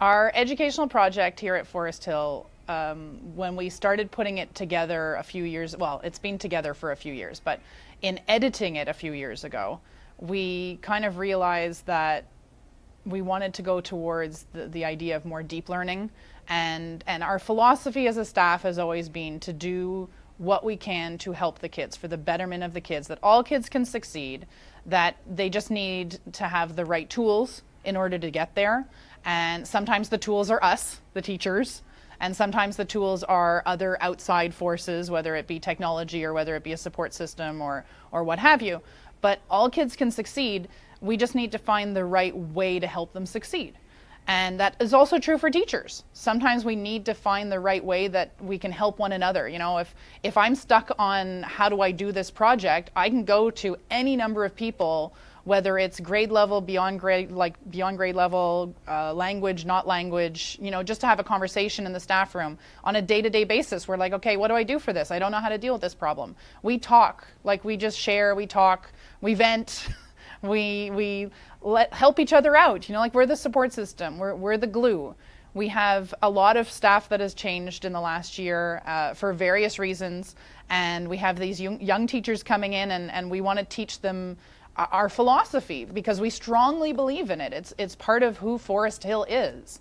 Our educational project here at Forest Hill, um, when we started putting it together a few years, well, it's been together for a few years, but in editing it a few years ago, we kind of realized that we wanted to go towards the, the idea of more deep learning. And, and our philosophy as a staff has always been to do what we can to help the kids for the betterment of the kids, that all kids can succeed, that they just need to have the right tools in order to get there and sometimes the tools are us, the teachers, and sometimes the tools are other outside forces, whether it be technology or whether it be a support system or, or what have you. But all kids can succeed. We just need to find the right way to help them succeed. And that is also true for teachers. Sometimes we need to find the right way that we can help one another. You know, if, if I'm stuck on how do I do this project, I can go to any number of people whether it's grade level, beyond grade, like beyond grade level, uh, language, not language, you know, just to have a conversation in the staff room on a day-to-day basis. We're like, okay, what do I do for this? I don't know how to deal with this problem. We talk, like we just share, we talk, we vent, we we let help each other out. You know, like we're the support system, we're we're the glue. We have a lot of staff that has changed in the last year uh, for various reasons, and we have these young, young teachers coming in, and, and we want to teach them our philosophy because we strongly believe in it. It's, it's part of who Forest Hill is.